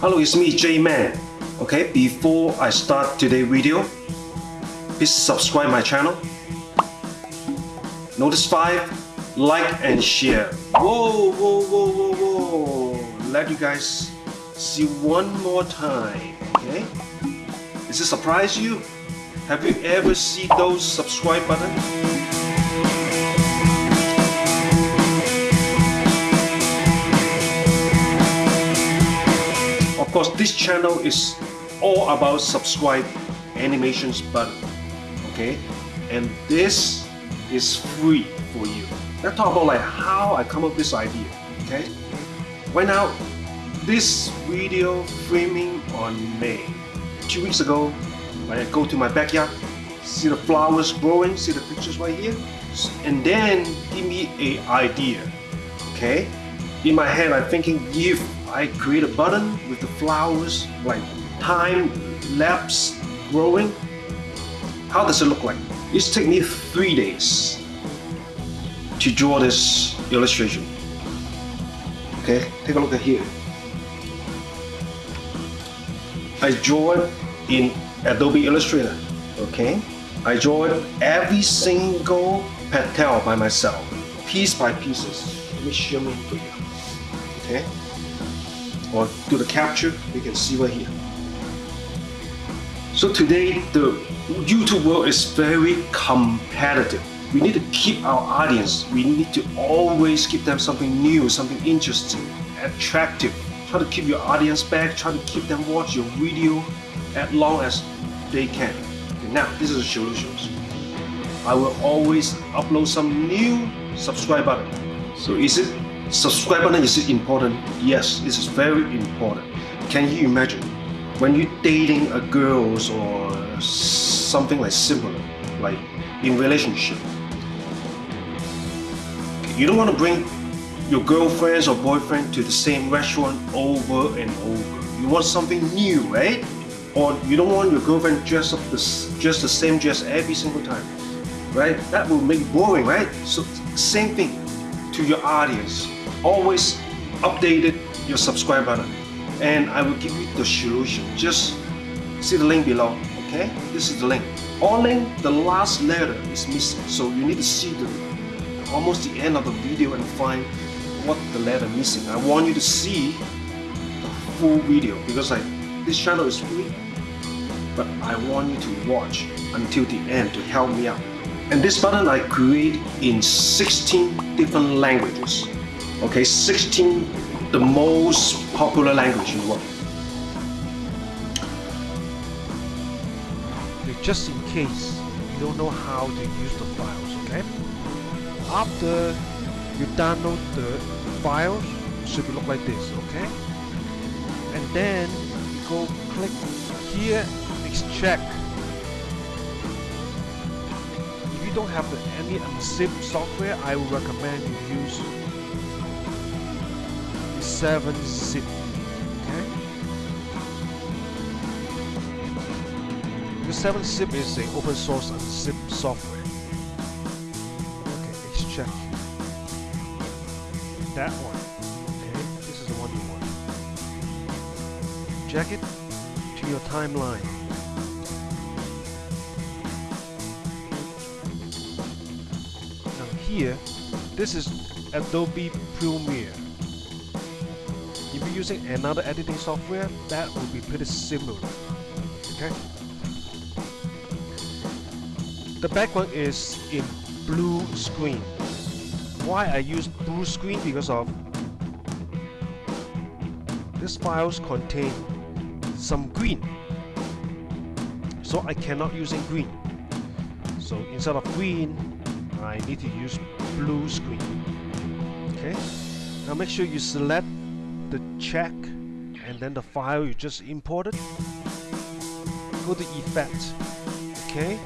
Hello, it's me, J-Man. Okay, before I start today's video, please subscribe my channel. Notice 5, like and share. Whoa, whoa, whoa, whoa, whoa. Let you guys see one more time, okay? Does it surprise you? Have you ever seen those subscribe button? Course, this channel is all about subscribe animations button, okay? And this is free for you. Let's talk about like how I come up with this idea, okay? Right now, this video framing on May. Two weeks ago, when I go to my backyard, see the flowers growing, see the pictures right here, and then give me a idea, okay? In my head, I'm thinking if I create a button with the flowers, like time lapse growing, how does it look like? It's taken me three days to draw this illustration. Okay, take a look at here. I draw it in Adobe Illustrator. Okay, I draw it every single petal by myself, piece by pieces. Let me show me for you. Okay, or do the capture. You can see right here. So today the YouTube world is very competitive. We need to keep our audience. We need to always give them something new, something interesting, attractive. Try to keep your audience back. Try to keep them watch your video as long as they can. Okay, now this is the solutions. I will always upload some new subscribe button. So is it subscribe button is important? Yes, it is very important. Can you imagine when you're dating a girls or something like similar, like in relationship, you don't want to bring your girlfriends or boyfriend to the same restaurant over and over. You want something new, right? Or you don't want your girlfriend dress up this, just the same dress every single time, right? That will make it boring, right? So same thing to your audience. Always updated your subscribe button and I will give you the solution. Just see the link below, okay? This is the link. Link, the last letter is missing, so you need to see the almost the end of the video and find what the letter missing. I want you to see the full video because like this channel is free, but I want you to watch until the end to help me out. And this button I create in 16 different languages. Okay, 16 the most popular language in the world. Just in case you don't know how to use the files, okay? After you download the files, should look like this, okay? And then you go click here, extract. If you don't have any unzip software, I would recommend you use 7-zip. Okay? Because 7-zip is an open source unzip software. Okay, let's check That one. Okay, this is the one you want. Check it to your timeline. Now here, this is Adobe Premiere using another editing software, that would be pretty similar. Okay. The background is in blue screen. Why I use blue screen? Because of these files contain some green. So I cannot use in green. So instead of green, I need to use blue screen. Okay. Now make sure you select the check and then the file you just imported. Go to effect okay?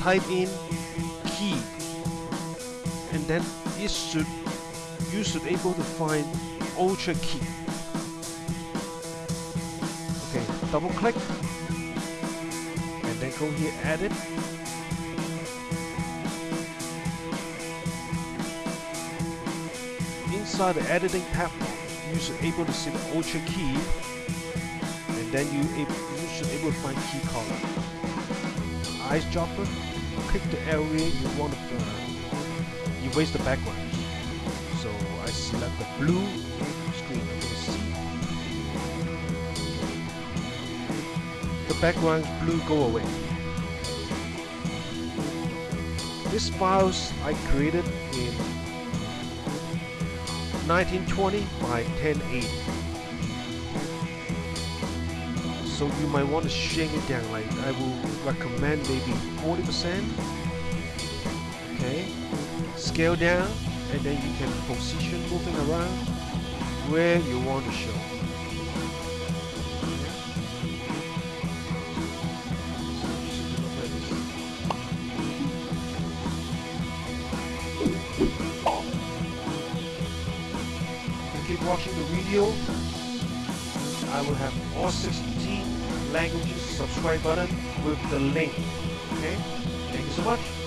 Type in key and then it should you should able to find ultra key. Okay double click and then go here edit inside the editing platform, you should able to see the ultra key and then you able, you should able to find key color. Eyes dropper click the area you want to uh, erase the background. So I select the blue screen the background blue go away. This files I created in 1920 by 1080 so you might want to shrink it down like I will recommend maybe 40% okay. Scale down and then you can position moving around where you want to show watching the video. I will have all 16 languages subscribe button with the link. Okay? Thank you so much.